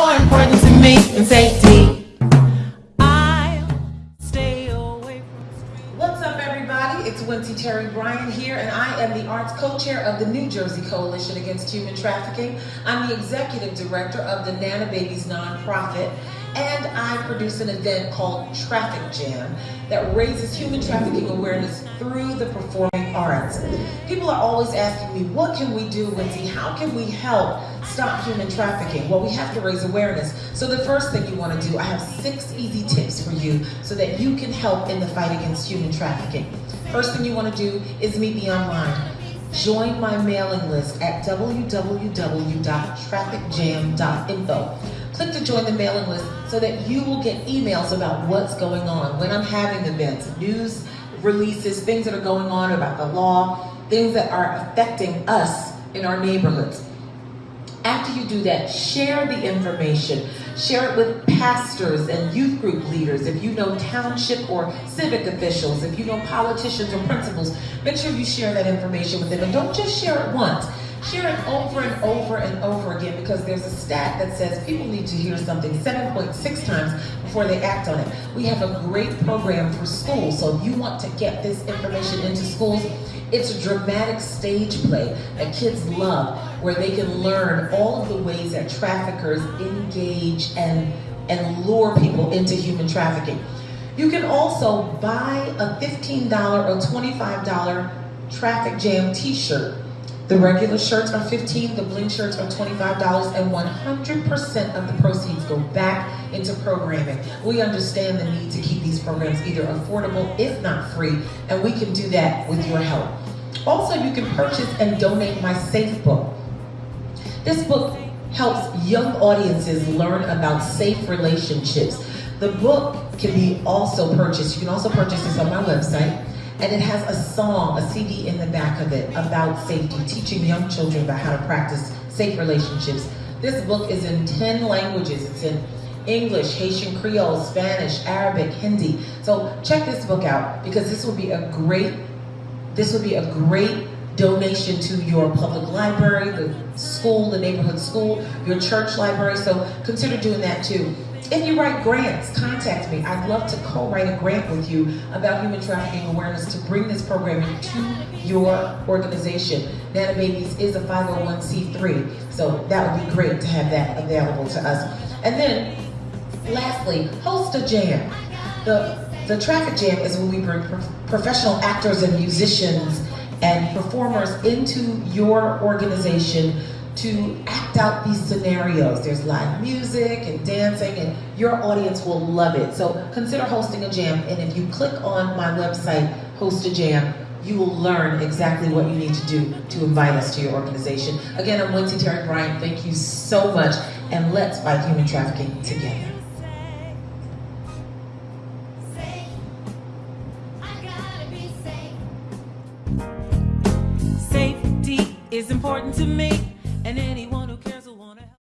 more important to me than safety. What's up, everybody? It's Wincy Terry Bryant here, and I am the arts co-chair of the New Jersey Coalition Against Human Trafficking. I'm the executive director of the Nana Babies nonprofit, and I produce an event called Traffic Jam that raises human trafficking awareness through the performing arts. People are always asking me, what can we do, Wincy? How can we help stop human trafficking? Well, we have to raise awareness. So the first thing you want to do, I have six easy tips for you so that you can help in the fight against human trafficking. First thing you want to do is meet me online. Join my mailing list at www.trafficjam.info. Click to join the mailing list so that you will get emails about what's going on, when I'm having events, news releases, things that are going on about the law, things that are affecting us in our neighborhoods. After you do that, share the information. Share it with pastors and youth group leaders. If you know township or civic officials, if you know politicians or principals, make sure you share that information with them. And don't just share it once. Share it over and over and over again because there's a stat that says people need to hear something 7.6 times before they act on it. We have a great program for schools, so if you want to get this information into schools, it's a dramatic stage play that kids love where they can learn all of the ways that traffickers engage and, and lure people into human trafficking. You can also buy a $15 or $25 traffic jam t-shirt the regular shirts are 15, the bling shirts are $25, and 100% of the proceeds go back into programming. We understand the need to keep these programs either affordable, if not free, and we can do that with your help. Also, you can purchase and donate my Safe book. This book helps young audiences learn about safe relationships. The book can be also purchased. You can also purchase this on my website and it has a song, a CD in the back of it about safety, teaching young children about how to practice safe relationships. This book is in 10 languages. It's in English, Haitian Creole, Spanish, Arabic, Hindi. So check this book out because this will be a great, this will be a great donation to your public library, the school, the neighborhood school, your church library. So consider doing that too. If you write grants, contact me. I'd love to co-write a grant with you about human trafficking awareness to bring this program to your organization. Nana Babies is a 501c3, so that would be great to have that available to us. And then, lastly, host a jam. The, the traffic jam is when we bring professional actors and musicians and performers into your organization to act out these scenarios. There's live music and dancing and your audience will love it. So consider hosting a jam and if you click on my website, Host a Jam, you will learn exactly what you need to do to invite us to your organization. Again, I'm Wincy Terry Bryant. Thank you so much and let's fight human trafficking together. Safety is important to me and anyone who